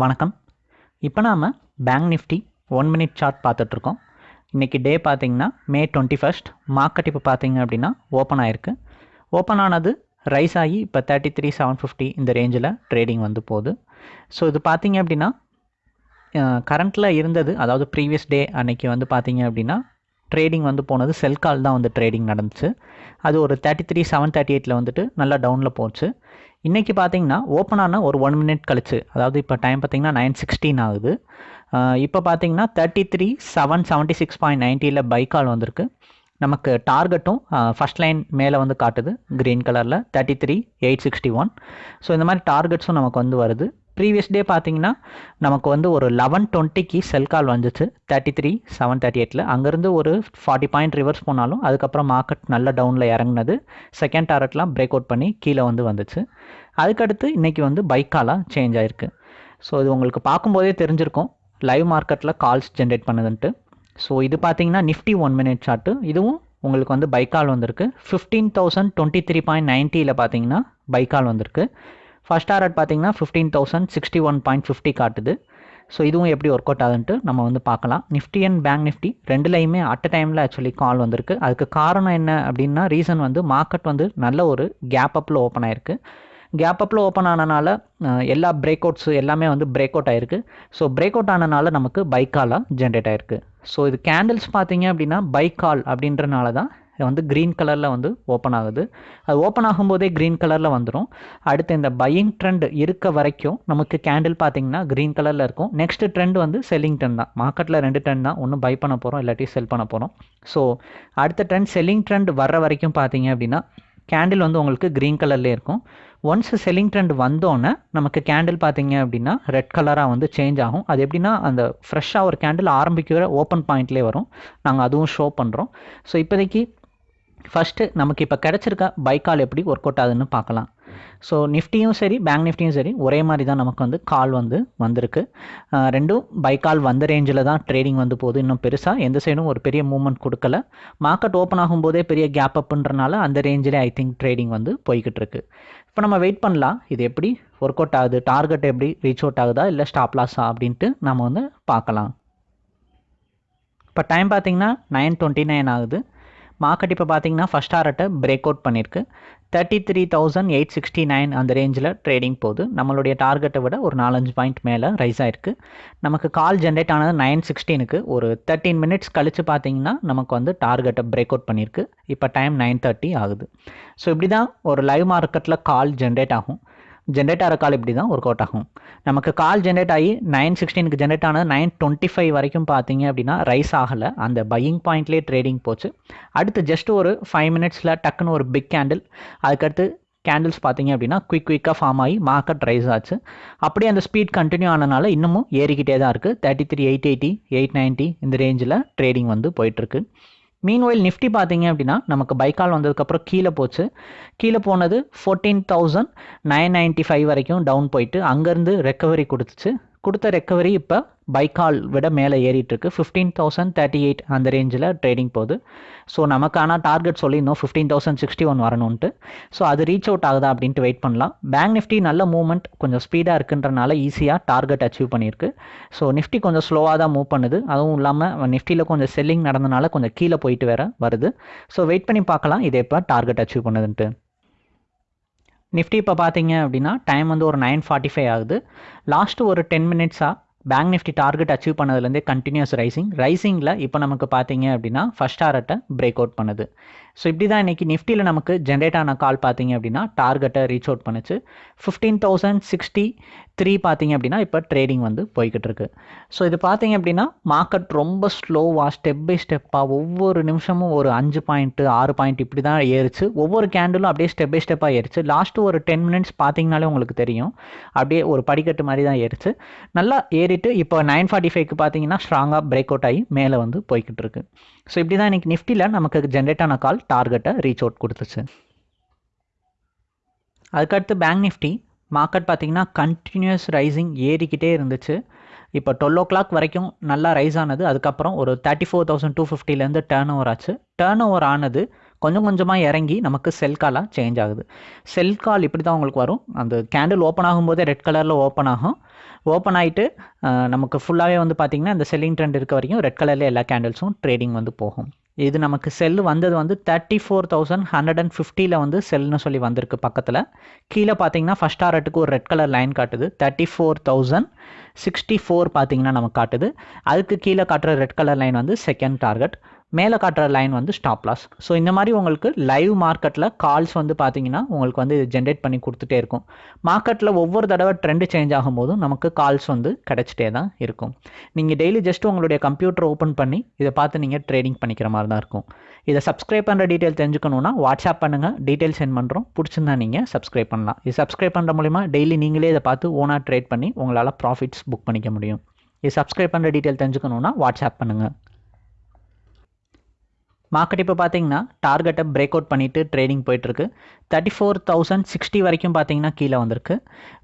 வணக்கம். இப்போ நாம் bank Nifty one minute chart பார்த்துட்ருக்கோம் இன்றைக்கி டே பார்த்திங்கன்னா மே டுவெண்ட்டி ஃபஸ்ட் மார்க்கெட் இப்போ பார்த்திங்க அப்படின்னா ஓப்பன் ஆயிருக்கு. ஓப்பன் ஆனது ரைஸ் ஆகி இப்போ தேர்ட்டி த்ரீ செவன் ஃபிஃப்டி இந்த ரேஞ்சில் ட்ரேடிங் வந்து போகுது. ஸோ இது பார்த்தீங்க அப்படின்னா கரண்ட்டில் இருந்தது அதாவது ப்ரீவியஸ் டே அன்னைக்கு வந்து பார்த்திங்க அப்படின்னா ட்ரேடிங் வந்து போனது. செல் கால் தான் வந்து ட்ரேடிங் நடந்துச்சு. அது ஒரு தேர்ட்டி த்ரீ செவன் தேர்ட்டி எயிட்டில் வந்துட்டு நல்லா டவுனில் போச்சு. இன்றைக்கி பார்த்தீங்கன்னா ஓப்பன் ஆன ஒரு ஒன் மினிட் கழிச்சு அதாவது இப்போ டைம் பார்த்தீங்கன்னா நைன் சிக்ஸ்டீன் ஆகுது. இப்போ பார்த்தீங்கன்னா thirty three seven seventy six point நைன்ட்டியில் buy call வந்திருக்கு. நமக்கு டார்கெட்டும் ஃபஸ்ட் லைன் மேலே வந்து காட்டுது க்ரீன் கலரில் thirty three eight sixty one so இந்த மாதிரி டார்கெட்ஸும் நமக்கு வந்து வருது. ப்ரீவியஸ் டே பார்த்தீங்கன்னா நமக்கு வந்து ஒரு லெவன் டுவெண்ட்டிக்கு செல் கால் வந்துச்சு. தேர்ட்டி த்ரீ செவன் தேர்ட்டி எயிட்டில் அங்கேருந்து ஒரு ஃபார்ட்டி பாயிண்ட் ரிவர்ஸ் போனாலும் அதுக்கப்புறம் மார்க்கெட் நல்ல டவுனில் இறங்குனது. செகண்ட் டாரட்லாம் பிரேக் அவுட் பண்ணி கீழே வந்து வந்துச்சு. அதுக்கடுத்து இன்றைக்கி வந்து பைக்காலாக சேஞ்ச் ஆகிருக்கு ஸோ இது உங்களுக்கு பார்க்கும்போதே தெரிஞ்சிருக்கும். லைவ் மார்க்கெட்டில் கால்ஸ் ஜென்ரேட் பண்ணுதுன்ட்டு. ஸோ இது பார்த்தீங்கன்னா நிஃப்டி ஒன் மினிட் சார்ட்டு இதுவும் உங்களுக்கு வந்து பைக்கால் வந்திருக்கு. Fifteen thousand twenty three point நைன்ட்டியில் பார்த்தீங்கன்னா பைக்கால் வந்திருக்கு. ஃபஸ்ட் ஆர்ட் பார்த்தீங்கன்னா fifteen thousand sixty one point fifty காட்டுது. ஸோ இதுவும் எப்படி ஒர்க் அவுட் ஆகுதுன்ட்டு நம்ம வந்து பார்க்கலாம். நிஃப்டி அண்ட் பேங்க் நிஃப்டி ரெண்டுலையுமே அட் டைமில் ஆக்சுவலி கால் வந்திருக்கு. அதுக்கு காரணம் என்ன அப்படின்னா ரீசன் வந்து மார்க்கெட் வந்து நல்ல ஒரு கேப் அப்பில் ஓப்பன் ஆயிருக்கு. கேப் அப்பில் ஓப்பன் ஆனனால எல்லா பிரேக் அவுட்ஸ் எல்லாமே வந்து பிரேக் அவுட் ஆயிருக்கு. ஸோ பிரேக் அவுட் ஆனனால நமக்கு பைக்காலாக ஜென்ரேட் ஆயிருக்கு. ஸோ இது கேண்டில்ஸ் பார்த்தீங்க அப்படின்னா பைக்கால் அப்படின்றனால தான் வந்து க்ரீன் கலரில் வந்து ஓப்பன் ஆகுது. அது ஓப்பன் ஆகும்போதே க்ரீன் கலரில் வந்துடும் அடுத்து இந்த பையிங் ட்ரெண்ட் இருக்க வரைக்கும் நமக்கு கேண்டில் பார்த்தீங்கன்னா க்ரீன் கலரில் இருக்கும். நெக்ஸ்ட் ட்ரெண்ட் வந்து செல்லிங் ட்ரெண்ட் தான். மார்க்கெட்டில் ரெண்டு ட்ரெண்ட் தான். ஒன்று பை பண்ண போகிறோம் இல்லாட்டி செல் பண்ண போகிறோம் ஸோ அடுத்த ட்ரெண்ட் செல்லிங் ட்ரெண்ட் வர்ற வரைக்கும் பார்த்தீங்க அப்படின்னா கேண்டில் வந்து உங்களுக்கு க்ரீன் கலர்லேயே இருக்கும். ஒன்ஸ் செல்லிங் ட்ரெண்ட் வந்தோடனே நமக்கு கேண்டில் பார்த்தீங்க அப்படின்னா ரெட் கலராக வந்து சேஞ்ச் ஆகும். அது எப்படின்னா அந்த ஃப்ரெஷ்ஷாக ஒரு கேண்டில் ஆரம்பிக்கிற ஓப்பன் பாயிண்ட்லேயே வரும். நாங்கள் அதுவும் ஷோ பண்ணுறோம் ஸோ இப்போதைக்கு ஃபஸ்ட்டு நமக்கு இப்போ கிடச்சிருக்க பைக்கால் எப்படி ஒர்க் அவுட் ஆகுதுன்னு பார்க்கலாம். ஸோ நிஃப்டியும் சரி பேங்க் நிஃப்டியும் சரி ஒரே மாதிரி தான் நமக்கு வந்து கால் வந்து வந்திருக்கு. ரெண்டும் பைக்கால் வந்த ரேஞ்சில் தான் ட்ரேடிங் வந்து போகுது. இன்னும் பெருசாக எந்த சைடும் ஒரு பெரிய மூவ்மெண்ட் கொடுக்கல. மார்க்கெட் ஓப்பன் ஆகும்போதே பெரிய கேப் அப்புன்றனால அந்த ரேஞ்சிலே ஐ திங்க் ட்ரேடிங் வந்து போய்கிட்டு இருக்கு. இப்போ நம்ம வெயிட் பண்ணலாம். இது எப்படி ஒர்க் அவுட் ஆகுது? டார்கெட் எப்படி ரீச் அவுட் ஆகுதா? இல்லை ஸ்டாப் லாஸா அப்படின்ட்டு நம்ம வந்து பார்க்கலாம். இப்போ டைம் பார்த்தீங்கன்னா நைன் டுவெண்ட்டி நைன் ஆகுது. மார்க்கெட் இப்போ பார்த்தீங்கன்னா ஃபஸ்ட் ஆர்ட்டை பிரேக் அவுட் பண்ணியிருக்கு thirty three thousand eight sixty nine அந்த ரேஞ்சில் ட்ரேடிங் போகுது. நம்மளுடைய டார்கெட்டை விட ஒரு நாலஞ்சு பாயிண்ட் மேலே ரைஸ் ஆயிருக்கு. நமக்கு கால் ஜென்ரேட் ஆனது நைன் சிக்ஸ்டீனுக்கு ஒரு தேர்ட்டீன் மினிட்ஸ் கழித்து பார்த்தீங்கன்னா நமக்கு வந்து டார்கெட்டை பிரேக் அவுட் பண்ணியிருக்கு இப்போ டைம் நைன் தேர்ட்டி ஆகுது. ஸோ இப்படி தான் ஒரு லைவ் மார்க்கெட்டில் கால் ஜென்ரேட் ஆகும். ஜென்ரேட் ஆகிற கால் இப்படி தான் ஒர்க் அவுட் ஆகும். நமக்கு கால் ஜென்ரேட் ஆகி நைன் சிக்ஸ்டீனுக்கு ஜென்ரேட் ஆனது நைன் டுவெண்ட்டி ஃபைவ் வரைக்கும் பார்த்தீங்க அப்படின்னா ரைஸ் ஆகலை. அந்த பையிங் பாயிண்ட்லேயே ட்ரேடிங் போச்சு. அடுத்து ஜஸ்ட் ஒரு ஃபைவ் மினிட்ஸில் டக்குன்னு ஒரு பிக் கேண்டில் அதுக்கடுத்து கேண்டில்ஸ் பார்த்தீங்க அப்படின்னா குயிக் குயிக்காக ஃபார்ம் ஆகி மார்க்கெட் ரைஸ் ஆச்சு. அப்படியே அந்த ஸ்பீட் கண்டினியூ ஆனனால இன்னமும் ஏறிக்கிட்டே தான் இருக்குது thirty three eight eighty eight ninety இந்த ரேஞ்சில் ட்ரேடிங் வந்து போயிட்டுருக்கு மீன்வெயில் நிஃப்டி பார்த்தீங்க அப்படின்னா நமக்கு பைக்கால் வந்ததுக்கப்புறம் கீழே போச்சு. கீழே போனது fourteen thousand nine ninety five வரைக்கும் டவுன் போயிட்டு அங்கேருந்து ரெக்கவரி கொடுத்துச்சு. கொடுத்த ரெக்கவரி இப்போ பைக்கால் விட மேலே ஏறிட்டுருக்கு. ஃபிஃப்டீன் தௌசண்ட் தேர்ட்டி எயிட் அந்த ரேஞ்சில் ட்ரேடிங் போகுது. ஸோ நமக்கான டார்கெட் சொல்லியிருந்தோம். ஃபிஃப்டீன் தௌசண்ட் சிக்ஸ்டி ஒன் வரணுன்ட்டு ஸோ அது ரீச் அவுட் ஆகுதா அப்படின்ட்டு வெயிட் பண்ணலாம். பேங்க் நிஃப்டி நல்ல மூவ்மெண்ட் கொஞ்சம் ஸ்பீடாக இருக்குன்றனால ஈஸியாக டார்கெட் அச்சீவ் பண்ணியிருக்கு. ஸோ நிஃப்டி கொஞ்சம் ஸ்லோவாக தான் மூவ் பண்ணுது. அதுவும் இல்லாமல் நிஃப்டியில் கொஞ்சம் செல்லிங் நடந்தனால கொஞ்சம் கீழே போயிட்டு வேற வருது. ஸோ வெயிட் பண்ணி பார்க்கலாம். இதே இப்போ டார்கெட் அச்சீவ் பண்ணுதுன்ட்டு. நிஃப்டி இப்போ பார்த்தீங்க அப்படின்னா டைம் வந்து ஒரு நைன் ஃபார்ட்டி ஃபைவ் ஆகுது. லாஸ்ட்டு ஒரு டென் மினிட்ஸாக பேங்க் நிஃப்டி டார்கெட் அச்சீவ் பண்ணதுலேருந்தே கண்டினியூஸ் ரைசிங் ரைசிங்கில் இப்போ நமக்கு பார்த்தீங்க அப்படின்னா ஃபஸ்ட் டாரட்டை பிரேக் அவுட் பண்ணுது. ஸோ இப்படி தான் இன்றைக்கி நிஃப்டியில் நமக்கு ஜென்ரேட் ஆன கால் பார்த்தீங்க அப்படின்னா டார்கெட்டை ரீச் அவுட் பண்ணுச்சு. ஃபிஃப்டீன் தௌசண்ட் சிக்ஸ்டி த்ரீ பார்த்தீங்க அப்படின்னா இப்போ ட்ரேடிங் வந்து போய்கிட்டு இருக்கு. ஸோ இது பார்த்தீங்க அப்படின்னா மார்க்கெட் ரொம்ப ஸ்லோவாக ஸ்டெப் பை ஸ்டெப்பாக ஒவ்வொரு நிமிஷமும் ஒரு அஞ்சு பாயிண்ட்டு ஆறு பாயிண்ட் இப்படி தான் ஏறிச்சு. ஒவ்வொரு கேண்டிலும் அப்படியே ஸ்டெப் பை ஸ்டெப்பாக ஏறிச்சு. லாஸ்ட்டு ஒரு டென் மினிட்ஸ் பார்த்தீங்கனாலே உங்களுக்கு தெரியும். அப்படியே ஒரு படிக்கட்டு மாதிரி தான் ஏறிச்சு. நல்லா ஏறிட்டு இப்போ நைன் ஃபார்ட்டி ஃபைவ்க்கு பார்த்தீங்கன்னா ஸ்ட்ராங்காக பிரேக் அவுட் ஆகி மேலே வந்து போய்கிட்டு இருக்கு. ஸோ இப்படி தான் இன்றைக்கி நிஃப்டியில் நமக்கு ஜென்ரேட் ஆன கால் டார்கெட்டை ரீச் அவுட் கொடுத்துச்சு. அதுக்கடுத்து பேங்க் நிஃப்டி மார்க்கெட் பார்த்திங்கன்னா கண்டினியூஸ் ரைசிங் ஏறிக்கிட்டே இருந்துச்சு. இப்போ டுவெல் ஓ கிளாக் வரைக்கும் நல்லா ரைஸ் ஆனது. அதுக்கப்புறம் ஒரு தேர்ட்டி ஃபோர் தௌசண்ட் டூ ஃபிஃப்டிலேருந்து டேர்ன் ஓவர் ஆச்சு. டேர்ன் ஓவர் ஆனது கொஞ்சம் கொஞ்சமாக இறங்கி நமக்கு செல் காலாக சேஞ்ச் ஆகுது. செல் கால் இப்படி தான் உங்களுக்கு வரும். அந்த கேண்டில் ஓப்பன் ஆகும்போதே ரெட் கலரில் ஓப்பன் ஆகும். ஓப்பன் ஆகிட்டு நமக்கு ஃபுல்லாகவே வந்து பார்த்திங்கன்னா இந்த செல்லிங் ட்ரெண்ட் இருக்க வரைக்கும் ரெட் கலரில் எல்லா கேண்டில்ஸும் ட்ரேடிங் வந்து போகும். இது நமக்கு செல் வந்தது வந்து thirty four thousand hundred and ஃபிஃப்டியில் வந்து செல்னு சொல்லி வந்திருக்கு பக்கத்தில். கீழே பார்த்தீங்கன்னா ஃபஸ்ட் டாரட்டுக்கு ஒரு ரெட் கலர் லைன் காட்டுது. Thirty four thousand sixty four பார்த்தீங்கன்னா நமக்கு காட்டுது. அதுக்கு கீழே காட்டுற ரெட் கலர் லைன் வந்து செகண்ட் டார்கெட் மேலே காட்டுற லைன் வந்து ஸ்டாப் லாஸ் ஸோ இந்த மாதிரி உங்களுக்கு லைவ் மார்க்கெட்டில் கால்ஸ் வந்து பார்த்தீங்கன்னா உங்களுக்கு வந்து இது ஜென்ரேட் பண்ணி கொடுத்துட்டே இருக்கும். மார்க்கெட்டில் ஒவ்வொரு தடவை ட்ரெண்டு சேஞ்ச் ஆகும்போதும் நமக்கு கால்ஸ் வந்து கிடச்சிட்டே தான் இருக்கும். நீங்கள் டெய்லி ஜஸ்ட் உங்களுடைய கம்ப்யூட்டர் ஓப்பன் பண்ணி இதை பார்த்து நீங்கள் ட்ரேடிங் பண்ணிக்கிற மாதிரி தான் இருக்கும். இதை சப்ஸ்கிரைப் பண்ணுற டீட்டெயில் தெரிஞ்சுக்கணுன்னா வாட்ஸ்அப் பண்ணுங்கள் டீட்டெயில் சென்ட் பண்ணுறோம் பிடிச்சிருந்தா நீங்கள் சப்ஸ்கிரைப் பண்ணலாம். இது சப்ஸ்கிரைப் பண்ணுற மூலிமா டெய்லி நீங்களே இதை பார்த்து ஓனாக ட்ரேட் பண்ணி உங்களால் ப்ராஃபிட்ஸ் புக் பண்ணிக்க முடியும். இது சப்ஸ்கிரைப் பண்ணுற டீட்டெயில் தெரிஞ்சுக்கணுன்னா வாட்ஸ்அப் பண்ணுங்கள் மார்க்கெட் இப்போ பார்த்தீங்கன்னா டார்கெட்டை பிரேக் அவுட் பண்ணிவிட்டு ட்ரேடிங் போயிட்டுருக்கு. தேர்ட்டி ஃபோர் தௌசண்ட் சிக்ஸ்டி வரைக்கும் பார்த்தீங்கன்னா கீழே வந்திருக்கு.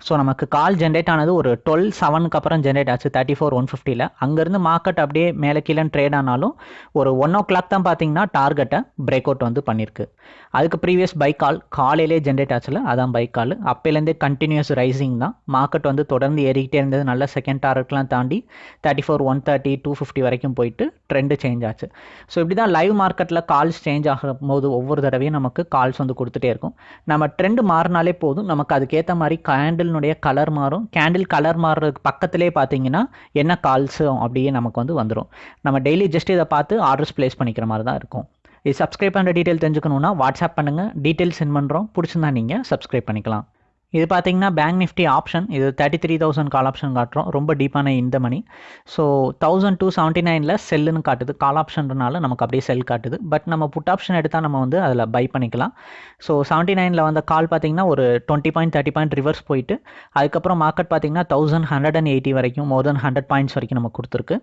ஸோ நமக்கு கால் ஜென்ரேட் ஆனது ஒரு டுவெல் செவனுக்கு அப்புறம் ஜென்ரேட் ஆச்சு தேர்ட்டி ஃபோர் ஒன் ஃபிஃப்டியில் அங்கேருந்து மார்க்கெட் அப்படியே மேலே கீழே ட்ரேட் ஆனாலும் ஒரு ஒன் ஓ கிளாக் தான் பார்த்தீங்கன்னா டார்கெட்டை பிரேக் அவுட் வந்து பண்ணியிருக்கு அதுக்கு ப்ரீவியஸ் பை கால் காலையிலே ஜென்ரேட் ஆச்சுல அதான் பை கால் அப்போலேருந்தே கண்டினியூஸ் ரைசிங் தான். மார்க்கெட் வந்து தொடர்ந்து ஏறிக்கிட்டே இருந்தது. நல்ல செகண்ட் டார்கெட்லாம் தாண்டி thirty four one thirty two fifty வரைக்கும் போயிட்டு ட்ரெண்டு சேஞ்ச் ஆச்சு. ஸோ இப்படி தான் லைவ் மார்க்கெட்டில் கால்ஸ் சேஞ்ச் ஆகும் போது ஒவ்வொரு தடவையும் நமக்கு கால்ஸ் வந்து கொடுத்துட்டே இருக்கும். நம்ம ட்ரெண்டு மாறினாலே போதும். நமக்கு அதுக்கேற்ற மாதிரி கேண்டில்னுடைய கலர் மாறும். கேண்டில் கலர் மாறுறதுக்கு பக்கத்திலே பார்த்தீங்கன்னா என்ன கால்ஸும் அப்படியே நமக்கு வந்து வந்துடும் நம்ம டெய்லி ஜஸ்ட் இதை பார்த்து ஆர்டர்ஸ் ப்ளேஸ் பண்ணிக்கிற மாதிரி தான் இருக்கும். இது சப்ஸ்கிரைப் பண்ணுற டீட்டெயில் தெரிஞ்சுக்கணுன்னா வாட்ஸ்அப் பண்ணுங்கள் டீட்டெயில் சென்ட் பண்ணுறோம் பிடிச்சிருந்தா நீங்கள் சப்ஸ்கிரைப் பண்ணிக்கலாம். இது பார்த்தீங்கன்னா பேங்க் நிஃப்டி ஆப்ஷன் இது thirty three thousand call option காட்டுறோம். ரொம்ப டீப்பான in the money so thousand two seventy நைனில் செல்லுன்னு காட்டுது. கால் ஆப்ஷன்றனால நமக்கு அப்படியே செல் காட்டுது. பட் நம்ம புட் ஆப்ஷன் எடுத்தால் நம்ம வந்து அதில் பை பண்ணிக்கலாம். ஸோ செவன்ட்டி நைனில் வந்த கால் பார்த்தீங்கன்னா ஒரு twenty point thirty point reverse போயிட்டு அதுக்கப்புறம் மார்க்கெட் பார்த்தீங்கன்னா தௌசண்ட் ஹண்ட்ரட் அண்ட் எயிட்டி வரைக்கும் மோர் தென் ஹண்ட்ரட் பாயிண்ட்ஸ் வரைக்கும் நமக்கு கொடுத்துருக்கு.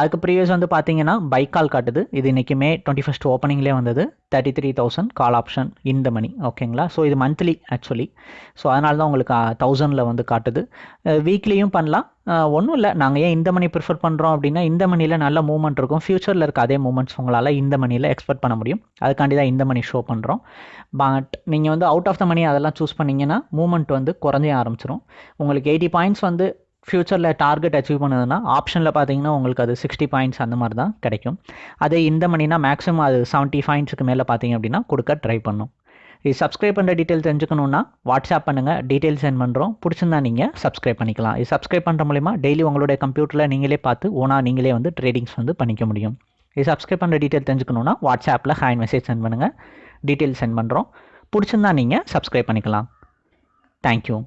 அதுக்கு ப்ரீவியஸ் வந்து பார்த்தீங்கன்னா பை கால் காட்டுது. இது இன்றைக்கி மே டுவெண்ட்டி ஃபஸ்ட் ஓப்பனிங்லேயே வந்தது. Thirty three thousand call option in the money ஓகேங்களா ஸோ இது மந்த்லி ஆக்சுவலி ஸோ அதனால தான் உங்களுக்கு தௌசண்டில் வந்து காட்டுது. வீக்லியும் பண்ணலாம். ஒன்றும் இல்லை. நாங்கள் ஏன் இந்த மணி ப்ரிஃபர் பண்ணுறோம் அப்படின்னா இந்த மணியில் நல்ல மூவ்மெண்ட் இருக்கும். ஃப்யூச்சரில் இருக்க அதே மூமெண்ட்ஸ் உங்களால் இந்த மணியில் எக்ஸ்பெக்ட் பண்ண முடியும். அதுக்காண்டி தான் இந்த மணி ஷோ பண்ணுறோம் பட் நீங்கள் வந்து அவுட் ஆஃப் த மணி அதெல்லாம் சூஸ் பண்ணிங்கன்னா மூமெண்ட் வந்து குறைஞ்சே ஆரம்பிச்சிடும் உங்களுக்கு எயிட்டி பாயிண்ட்ஸ் வந்து ஃப்யூச்சரில் டார்கெட் அச்சீவ் பண்ணுதுன்னா ஆப்ஷனில் பார்த்தீங்கன்னா உங்களுக்கு அது சிக்ஸ்டி பாயிண்ட்ஸ் அந்த மாதிரி தான் கிடைக்கும். அதே இந்த மணினா மேக்ஸிமம் அது செவன்ட்டி பாயிண்ட்ஸுக்கு மேலே பார்த்தீங்க அப்படின்னா கொடுக்க ட்ரை பண்ணும். இது சப்ஸ்கிரைப் பண்ணுற டீட்டெயில் தெரிஞ்சுக்கணுன்னா வாட்ஸ்அப் பண்ணுங்கள் டீட்டெயில் சென்ட் பண்ணுறோம் பிடிச்சிருந்தா நீங்கள் சப்ஸ்கிரைப் பண்ணிக்கலாம். இது சப்ஸ்கிரைப் பண்ணுற மூலிமா டெய்லி உங்களுடைய கம்ப்யூட்டரில் நீங்களே பார்த்து ஓனாக நீங்களே வந்து ட்ரேடிங்ஸ் வந்து பண்ணிக்க முடியும். இது சப்ஸ்கிரைப் பண்ணுற டீட்டெயில் தெரிஞ்சுக்கணுன்னா வாட்ஸ்அப்பில் ஹாய் மெசேஜ் சென்ட் பண்ணுங்கள் டீட்டெயில் சென்ட் பண்ணுறோம் பிடிச்சிருந்தா நீங்கள் சப்ஸ்கிரைப் பண்ணிக்கலாம். தேங்க்யூ